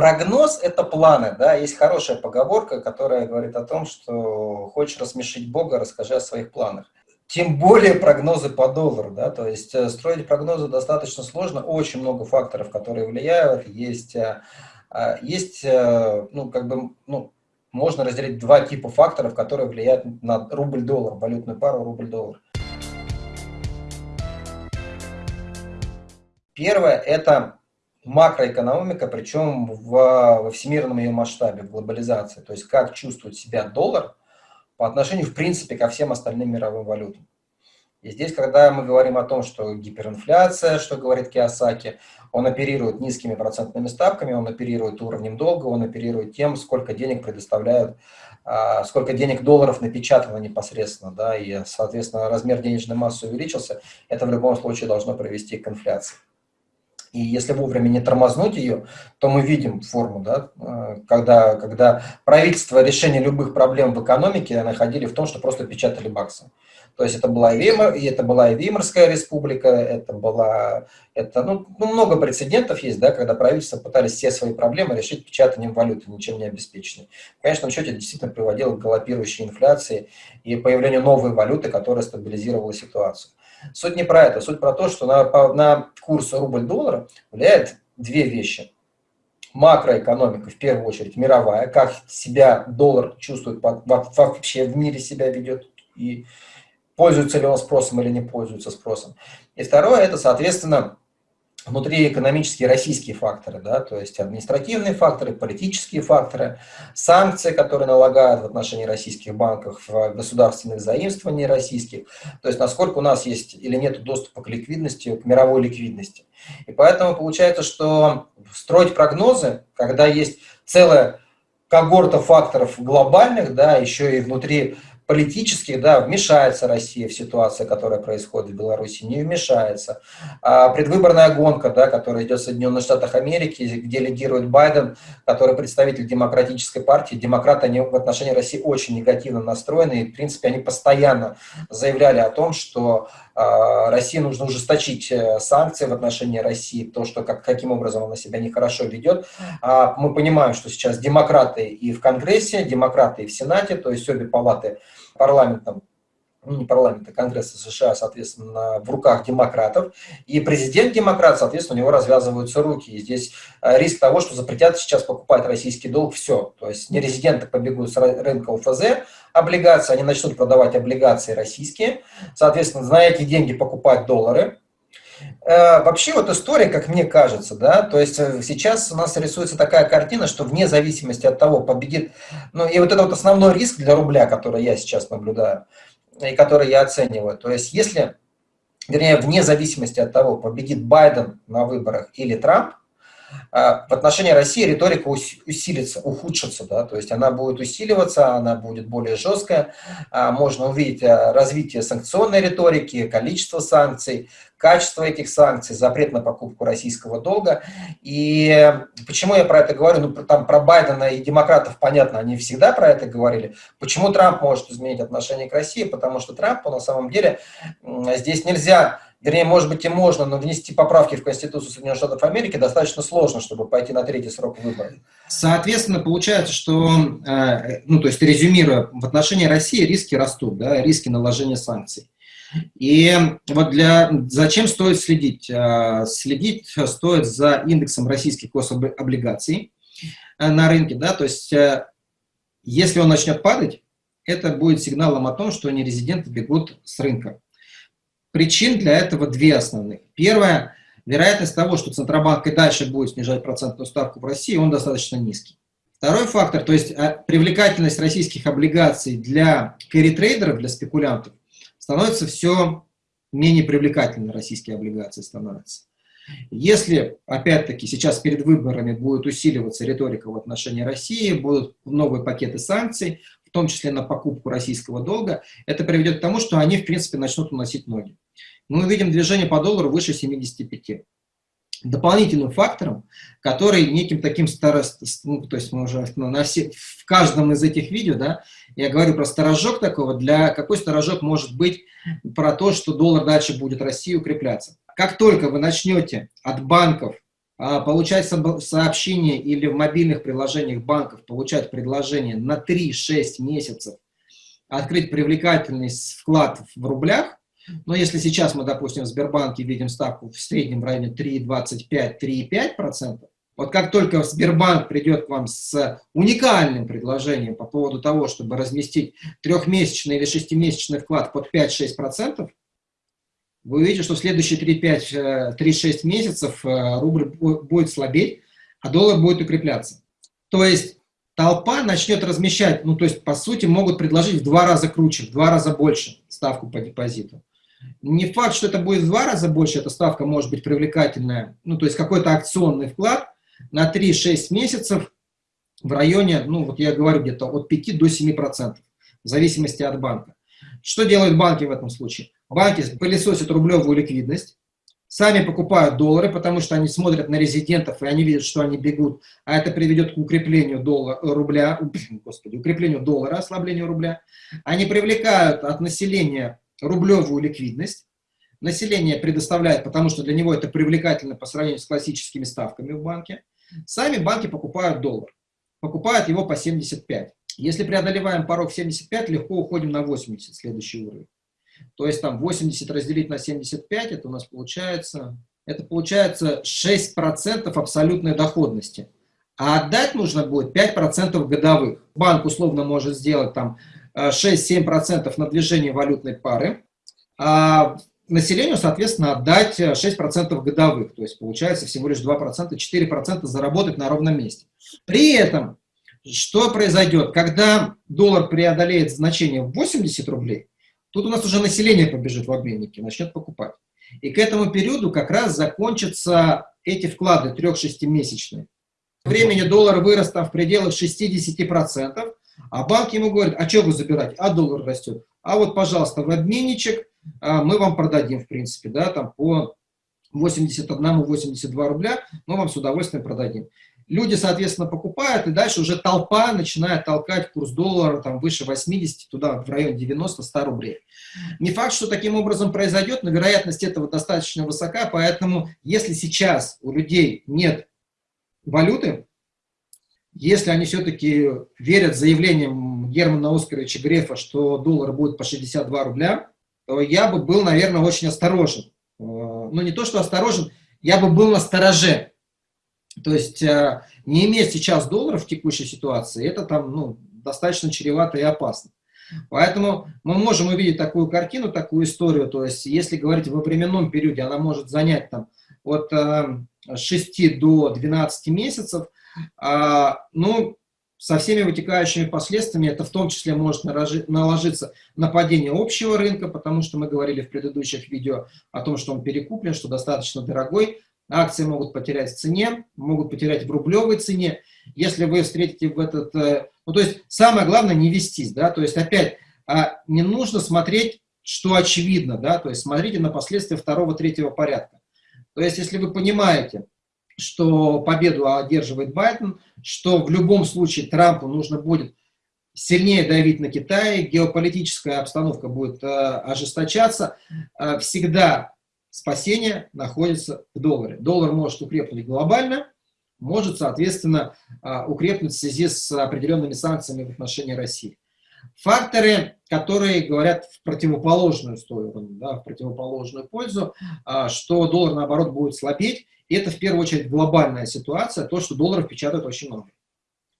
Прогноз – это планы, да, есть хорошая поговорка, которая говорит о том, что хочешь рассмешить Бога, расскажи о своих планах. Тем более прогнозы по доллару, да, то есть э, строить прогнозы достаточно сложно, очень много факторов, которые влияют, есть, э, а, есть ну, как бы, ну, можно разделить два типа факторов, которые влияют на рубль-доллар, валютную пару рубль-доллар. Первое – это макроэкономика, причем в, во всемирном ее масштабе, в глобализации. То есть как чувствует себя доллар по отношению, в принципе, ко всем остальным мировым валютам. И здесь, когда мы говорим о том, что гиперинфляция, что говорит Киосаки, он оперирует низкими процентными ставками, он оперирует уровнем долга, он оперирует тем, сколько денег предоставляют, а, сколько денег долларов напечатано непосредственно, да, и, соответственно, размер денежной массы увеличился, это в любом случае должно привести к инфляции. И если вовремя не тормознуть ее, то мы видим форму, да, э, когда, когда правительство решение любых проблем в экономике находили в том, что просто печатали баксы. То есть это была и, Веймар, и это была и Веймарская республика, это была, это, ну, ну, много прецедентов есть, да, когда правительства пытались все свои проблемы решить печатанием валюты, ничем не обеспеченной. В конечном счете это действительно приводило к галопирующей инфляции и появлению новой валюты, которая стабилизировала ситуацию. Суть не про это, суть про то, что на, на курс рубль-доллара влияет две вещи. Макроэкономика, в первую очередь, мировая, как себя доллар чувствует, вообще в мире себя ведет, и пользуется ли он спросом или не пользуется спросом. И второе, это, соответственно, внутриэкономические российские факторы, да, то есть административные факторы, политические факторы, санкции, которые налагают в отношении российских банков, государственных заимствований российских, то есть насколько у нас есть или нет доступа к ликвидности, к мировой ликвидности. И поэтому получается, что строить прогнозы, когда есть целая когорта факторов глобальных, да, еще и внутри политических, да, вмешается Россия в ситуацию, которая происходит в Беларуси, не вмешается. А предвыборная гонка, да, которая идет в Соединенных Штатах Америки, где лидирует Байден, который представитель демократической партии. Демократы они в отношении России очень негативно настроены, и, в принципе, они постоянно заявляли о том, что а, России нужно ужесточить э, санкции в отношении России, то, что как, каким образом она себя нехорошо ведет. А мы понимаем, что сейчас демократы и в Конгрессе, демократы и в Сенате, то есть обе палаты парламентом, ну не парламента, Конгресса США, соответственно, в руках демократов, и президент демократ, соответственно, у него развязываются руки. И здесь э, риск того, что запретят сейчас покупать российский долг, все. То есть нерезиденты побегут с рынка УФЗ, облигации, они начнут продавать облигации российские, соответственно, на эти деньги покупать доллары, Вообще вот история, как мне кажется, да, то есть э, сейчас у нас рисуется такая картина, что вне зависимости от того, победит, ну и вот это вот основной риск для рубля, который я сейчас наблюдаю, и который я оцениваю. То есть если, вернее, вне зависимости от того, победит Байден на выборах или Трамп, в отношении России риторика усилится, ухудшится, да, то есть она будет усиливаться, она будет более жесткая, а, можно увидеть а, развитие санкционной риторики, количество санкций, качество этих санкций, запрет на покупку российского долга. И почему я про это говорю? Ну, там про Байдена и демократов, понятно, они всегда про это говорили. Почему Трамп может изменить отношение к России? Потому что Трампу на самом деле здесь нельзя вернее, может быть и можно, но внести поправки в Конституцию Соединенных Штатов Америки достаточно сложно, чтобы пойти на третий срок выборов. Соответственно, получается, что, э, ну, то есть резюмируя, в отношении России риски растут, да, риски наложения санкций. И вот для, зачем стоит следить? Э, следить стоит за индексом российских гособлигаций э, на рынке, да, то есть если он начнет падать, это будет сигналом о том, что нерезиденты бегут с рынка. Причин для этого две основных. Первое, вероятность того, что Центробанк и дальше будет снижать процентную ставку в России, он достаточно низкий. Второй фактор, то есть а, привлекательность российских облигаций для кэрри-трейдеров, для спекулянтов, становится все менее привлекательной российские облигации становятся. Если, опять-таки, сейчас перед выборами будет усиливаться риторика в отношении России, будут новые пакеты санкций, в том числе на покупку российского долга, это приведет к тому, что они, в принципе, начнут уносить ноги. Мы увидим движение по доллару выше 75. Дополнительным фактором, который неким таким старост, ну, то есть мы уже ну, на все, в каждом из этих видео, да, я говорю про сторожок такого, для какой сторожок может быть про то, что доллар дальше будет России укрепляться. Как только вы начнете от банков а, получать сообщения или в мобильных приложениях банков получать предложение на 3-6 месяцев открыть привлекательный вклад в рублях, но если сейчас мы, допустим, в Сбербанке видим ставку в среднем в районе 3,25-3,5%, вот как только Сбербанк придет к вам с уникальным предложением по поводу того, чтобы разместить трехмесячный или шестимесячный вклад под 5-6%, вы увидите, что в следующие 3-5-3-6 э, месяцев э, рубль будет слабеть, а доллар будет укрепляться. То есть толпа начнет размещать, ну то есть по сути могут предложить в два раза круче, в два раза больше ставку по депозиту. Не факт, что это будет в два раза больше, эта ставка может быть привлекательная, ну то есть какой-то акционный вклад на 3-6 месяцев в районе, ну вот я говорю где-то от 5 до 7%, в зависимости от банка. Что делают банки в этом случае? Банки пылесосят рублевую ликвидность, сами покупают доллары, потому что они смотрят на резидентов, и они видят, что они бегут, а это приведет к укреплению доллара, рубля, господи, укреплению доллара, ослаблению рубля. Они привлекают от населения рублевую ликвидность, население предоставляет, потому что для него это привлекательно по сравнению с классическими ставками в банке. Сами банки покупают доллар, покупают его по 75. Если преодолеваем порог 75, легко уходим на 80, следующий уровень. То есть там 80 разделить на 75, это у нас получается, это получается 6% абсолютной доходности. А отдать нужно будет 5% годовых. Банк условно может сделать там 6-7% э, на движение валютной пары, а населению, соответственно, отдать 6% годовых. То есть получается всего лишь 2%, 4% заработать на ровном месте. При этом, что произойдет? Когда доллар преодолеет значение в 80 рублей, Тут у нас уже население побежит в обменники, начнет покупать. И к этому периоду как раз закончатся эти вклады 3-6-месячные. Времени доллар вырос там в пределах 60%, а банк ему говорит, а что вы забирать? А доллар растет. А вот, пожалуйста, в обменничек а, мы вам продадим, в принципе, да, там по 81-82 рубля, мы вам с удовольствием продадим. Люди, соответственно, покупают, и дальше уже толпа начинает толкать курс доллара там, выше 80, туда в район 90-100 рублей. Не факт, что таким образом произойдет, но вероятность этого достаточно высока, поэтому если сейчас у людей нет валюты, если они все-таки верят заявлениям Германа Оскаровича Грефа, что доллар будет по 62 рубля, то я бы был, наверное, очень осторожен. Э, ну, не то, что осторожен, я бы был на стороже то есть э, не иметь сейчас долларов в текущей ситуации, это там ну, достаточно чревато и опасно. Поэтому мы можем увидеть такую картину, такую историю, то есть если говорить во временном периоде, она может занять там от 6 э, до 12 месяцев, ну, со всеми вытекающими последствиями, это в том числе может наложиться на падение общего рынка, потому что мы говорили в предыдущих видео о том, что он перекуплен, что достаточно дорогой, акции могут потерять в цене, могут потерять в рублевой цене. Если вы встретите в этот... Э, ну, то есть самое главное не вестись, да, то есть опять а, не нужно смотреть, что очевидно, да, то есть смотрите на последствия второго, третьего порядка. То есть если вы понимаете, что победу одерживает Байден, что в любом случае Трампу нужно будет сильнее давить на Китай, геополитическая обстановка будет э, ожесточаться, э, всегда спасение находится в долларе. Доллар может укрепнуть глобально, может, соответственно, а, укрепнуть в связи с определенными санкциями в отношении России. Факторы, которые говорят в противоположную сторону, да, в противоположную пользу, а, что доллар, наоборот, будет слабеть, и это в первую очередь глобальная ситуация, то, что долларов печатают очень много.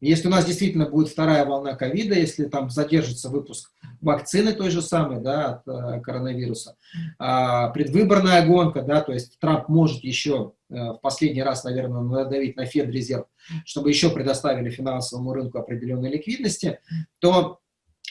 Если у нас действительно будет вторая волна ковида, если там задержится выпуск вакцины той же самой, да, от э, коронавируса, а, предвыборная гонка, да, то есть Трамп может еще э, в последний раз, наверное, надавить на Федрезерв, чтобы еще предоставили финансовому рынку определенной ликвидности, то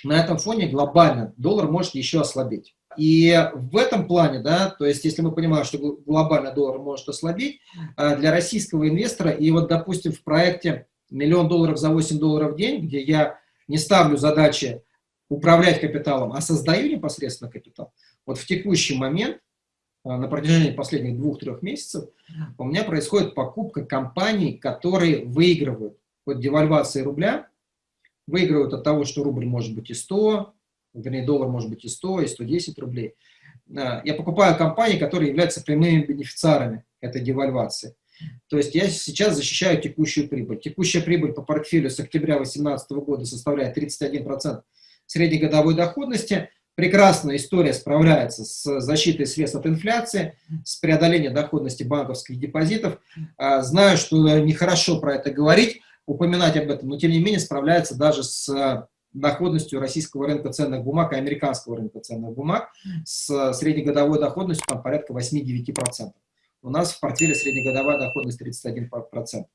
на этом фоне глобально доллар может еще ослабеть. И в этом плане, да, то есть если мы понимаем, что глобально доллар может ослабеть, э, для российского инвестора, и вот, допустим, в проекте миллион долларов за 8 долларов в день, где я не ставлю задачи управлять капиталом, а создаю непосредственно капитал. Вот в текущий момент, а, на протяжении последних двух-трех месяцев, у меня происходит покупка компаний, которые выигрывают от девальвации рубля, выигрывают от того, что рубль может быть и 100, вернее, доллар может быть и 100, и 110 рублей. А, я покупаю компании, которые являются прямыми бенефициарами этой девальвации. То есть я сейчас защищаю текущую прибыль. Текущая прибыль по портфелю с октября 2018 года составляет 31% среднегодовой доходности. Прекрасная история справляется с защитой средств от инфляции, с преодолением доходности банковских депозитов. А, знаю, что нехорошо про это говорить, упоминать об этом, но тем не менее справляется даже с доходностью российского рынка ценных бумаг и американского рынка ценных бумаг с среднегодовой доходностью там, порядка 8-9%. У нас в портфеле среднегодовая доходность 31%.